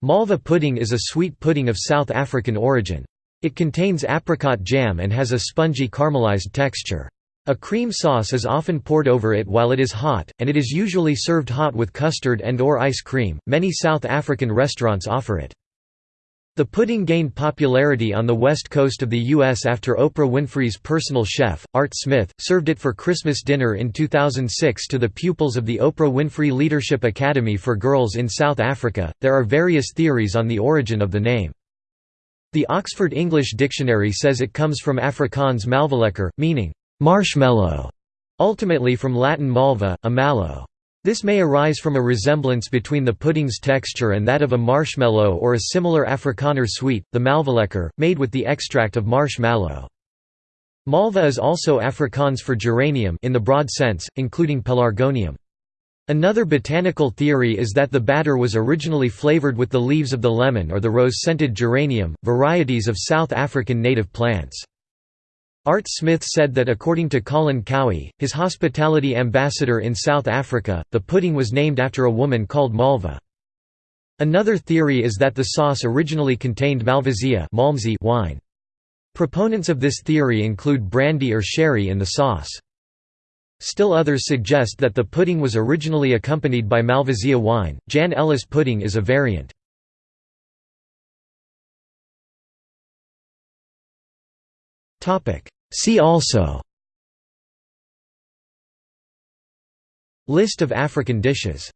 Malva pudding is a sweet pudding of South African origin. It contains apricot jam and has a spongy caramelized texture. A cream sauce is often poured over it while it is hot, and it is usually served hot with custard and or ice cream. Many South African restaurants offer it. The pudding gained popularity on the west coast of the U.S. after Oprah Winfrey's personal chef, Art Smith, served it for Christmas dinner in 2006 to the pupils of the Oprah Winfrey Leadership Academy for Girls in South Africa. There are various theories on the origin of the name. The Oxford English Dictionary says it comes from Afrikaans malvalekker, meaning marshmallow, ultimately from Latin malva, a mallow. This may arise from a resemblance between the pudding's texture and that of a marshmallow or a similar Afrikaner sweet, the malvalekker, made with the extract of marshmallow. Malva is also Afrikaans for geranium in the broad sense, including pelargonium. Another botanical theory is that the batter was originally flavored with the leaves of the lemon or the rose-scented geranium, varieties of South African native plants. Art Smith said that according to Colin Cowie, his hospitality ambassador in South Africa, the pudding was named after a woman called Malva. Another theory is that the sauce originally contained Malvasia wine. Proponents of this theory include brandy or sherry in the sauce. Still others suggest that the pudding was originally accompanied by Malvasia wine. Jan Ellis pudding is a variant. Topic: See also List of African dishes